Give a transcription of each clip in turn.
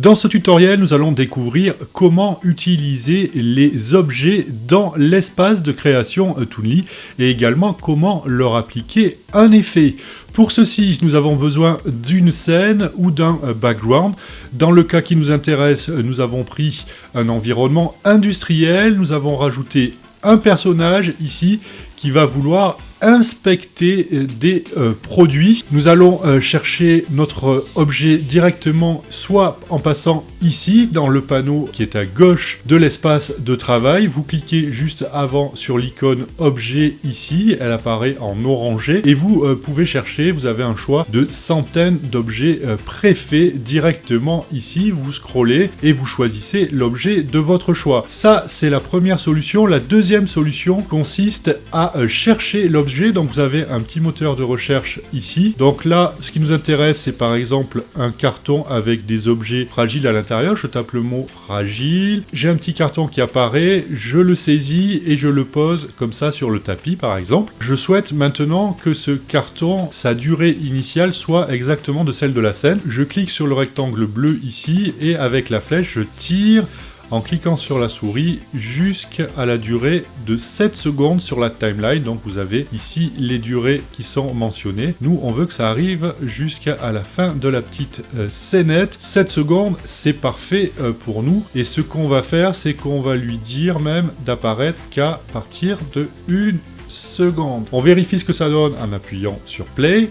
Dans ce tutoriel, nous allons découvrir comment utiliser les objets dans l'espace de création Toonly et également comment leur appliquer un effet. Pour ceci, nous avons besoin d'une scène ou d'un background. Dans le cas qui nous intéresse, nous avons pris un environnement industriel, nous avons rajouté un personnage ici qui va vouloir inspecter euh, des euh, produits. Nous allons euh, chercher notre objet directement soit en passant ici dans le panneau qui est à gauche de l'espace de travail. Vous cliquez juste avant sur l'icône objet ici, elle apparaît en orangé et vous pouvez chercher, vous avez un choix de centaines d'objets préfaits directement ici. Vous scrollez et vous choisissez l'objet de votre choix. Ça, c'est la première solution. La deuxième solution consiste à chercher l'objet donc vous avez un petit moteur de recherche ici. Donc là, ce qui nous intéresse, c'est par exemple un carton avec des objets fragiles à l'intérieur. Je tape le mot fragile. J'ai un petit carton qui apparaît, je le saisis et je le pose comme ça sur le tapis par exemple. Je souhaite maintenant que ce carton, sa durée initiale soit exactement de celle de la scène. Je clique sur le rectangle bleu ici et avec la flèche, je tire en cliquant sur la souris jusqu'à la durée de 7 secondes sur la timeline. Donc vous avez ici les durées qui sont mentionnées. Nous, on veut que ça arrive jusqu'à la fin de la petite euh, scénette. 7 secondes, c'est parfait euh, pour nous. Et ce qu'on va faire, c'est qu'on va lui dire même d'apparaître qu'à partir de une seconde. On vérifie ce que ça donne en appuyant sur play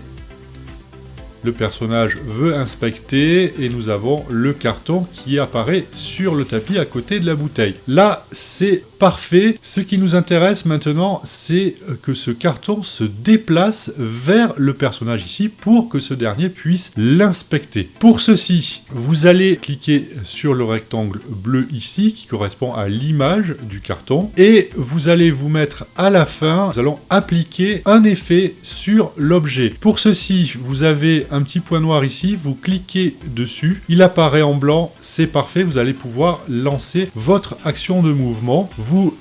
le personnage veut inspecter et nous avons le carton qui apparaît sur le tapis à côté de la bouteille. Là, c'est parfait. Ce qui nous intéresse maintenant, c'est que ce carton se déplace vers le personnage ici pour que ce dernier puisse l'inspecter. Pour ceci, vous allez cliquer sur le rectangle bleu ici qui correspond à l'image du carton et vous allez vous mettre à la fin, nous allons appliquer un effet sur l'objet. Pour ceci, vous avez un petit point noir ici, vous cliquez dessus, il apparaît en blanc, c'est parfait, vous allez pouvoir lancer votre action de mouvement.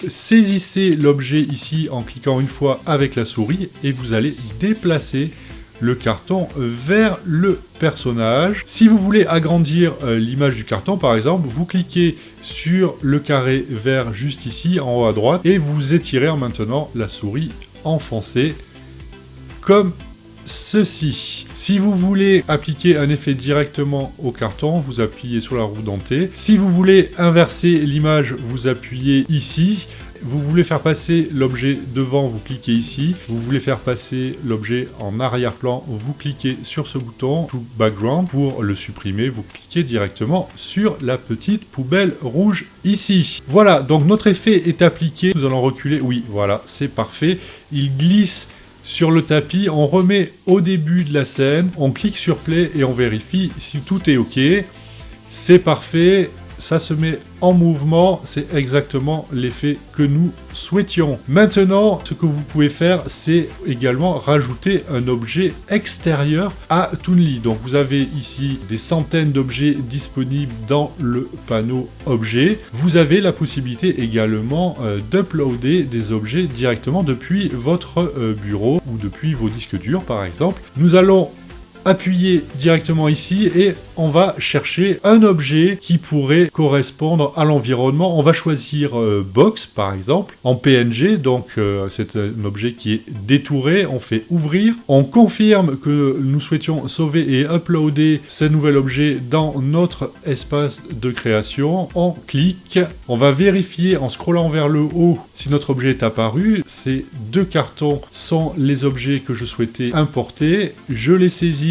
Saisissez l'objet ici en cliquant une fois avec la souris et vous allez déplacer le carton vers le personnage. Si vous voulez agrandir euh, l'image du carton, par exemple, vous cliquez sur le carré vert juste ici, en haut à droite, et vous étirez en maintenant la souris enfoncée, comme ceci. Si vous voulez appliquer un effet directement au carton, vous appuyez sur la roue dentée. Si vous voulez inverser l'image, vous appuyez ici. Vous voulez faire passer l'objet devant, vous cliquez ici. Vous voulez faire passer l'objet en arrière-plan, vous cliquez sur ce bouton to background. Pour le supprimer, vous cliquez directement sur la petite poubelle rouge ici. Voilà, donc notre effet est appliqué. Nous allons reculer. Oui, voilà, c'est parfait. Il glisse sur le tapis, on remet au début de la scène, on clique sur play et on vérifie si tout est ok. C'est parfait, ça se met en mouvement, c'est exactement l'effet que nous souhaitions. Maintenant, ce que vous pouvez faire, c'est également rajouter un objet extérieur à Toonly. Donc vous avez ici des centaines d'objets disponibles dans le panneau objet. Vous avez la possibilité également euh, d'uploader des objets directement depuis votre euh, bureau ou depuis vos disques durs par exemple. Nous allons appuyer directement ici et on va chercher un objet qui pourrait correspondre à l'environnement. On va choisir euh, box par exemple en PNG, donc euh, c'est un objet qui est détouré. On fait ouvrir, on confirme que nous souhaitions sauver et uploader ce nouvel objet dans notre espace de création. On clique, on va vérifier en scrollant vers le haut si notre objet est apparu. Ces deux cartons sont les objets que je souhaitais importer. Je les saisis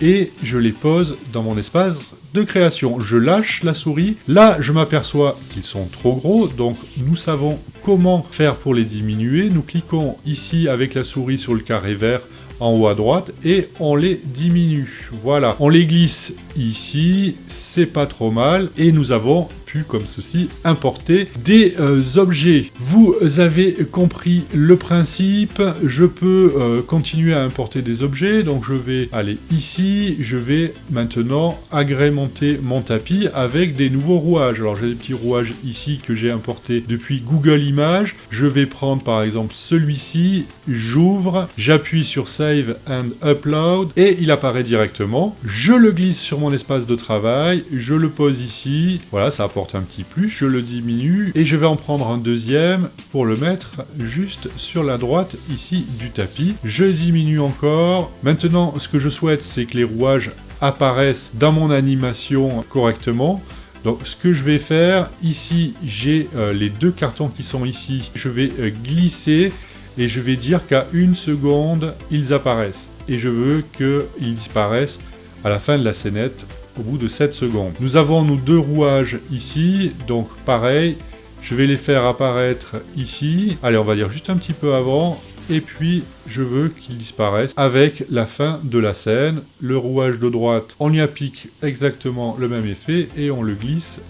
et je les pose dans mon espace de création. Je lâche la souris. Là, je m'aperçois qu'ils sont trop gros, donc nous savons comment faire pour les diminuer. Nous cliquons ici avec la souris sur le carré vert en haut à droite et on les diminue. Voilà, on les glisse ici, c'est pas trop mal. Et nous avons pu, comme ceci, importer des euh, objets. Vous avez compris le principe, je peux euh, continuer à importer des objets, donc je vais aller ici, je vais maintenant agrémenter mon tapis avec des nouveaux rouages. Alors j'ai des petits rouages ici que j'ai importés depuis Google Images, je vais prendre par exemple celui-ci, j'ouvre, j'appuie sur And Upload, et il apparaît directement, je le glisse sur mon espace de travail, je le pose ici, voilà, ça apporte un petit plus, je le diminue, et je vais en prendre un deuxième pour le mettre juste sur la droite ici du tapis. Je diminue encore. Maintenant, ce que je souhaite, c'est que les rouages apparaissent dans mon animation correctement. Donc ce que je vais faire, ici j'ai euh, les deux cartons qui sont ici, je vais euh, glisser et je vais dire qu'à une seconde, ils apparaissent. Et je veux qu'ils disparaissent à la fin de la scénette au bout de 7 secondes. Nous avons nos deux rouages ici, donc pareil, je vais les faire apparaître ici. Allez, on va dire juste un petit peu avant. Et puis, je veux qu'ils disparaissent avec la fin de la scène. Le rouage de droite, on y applique exactement le même effet et on le glisse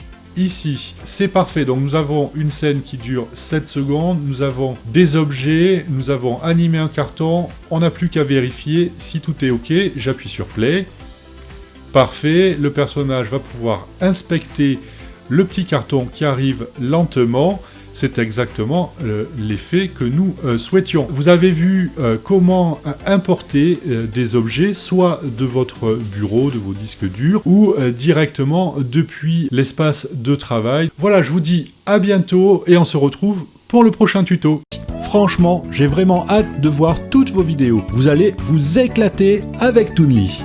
ici. C'est parfait, donc nous avons une scène qui dure 7 secondes, nous avons des objets, nous avons animé un carton, on n'a plus qu'à vérifier si tout est ok, j'appuie sur play. Parfait, le personnage va pouvoir inspecter le petit carton qui arrive lentement, c'est exactement euh, l'effet que nous euh, souhaitions. Vous avez vu euh, comment importer des objets, soit de votre bureau, de vos disques durs, ou directement depuis l'espace de travail. Voilà, je vous dis à bientôt et on se retrouve pour le prochain tuto. Franchement, j'ai vraiment hâte de voir toutes vos vidéos. Vous allez vous éclater avec Toonly.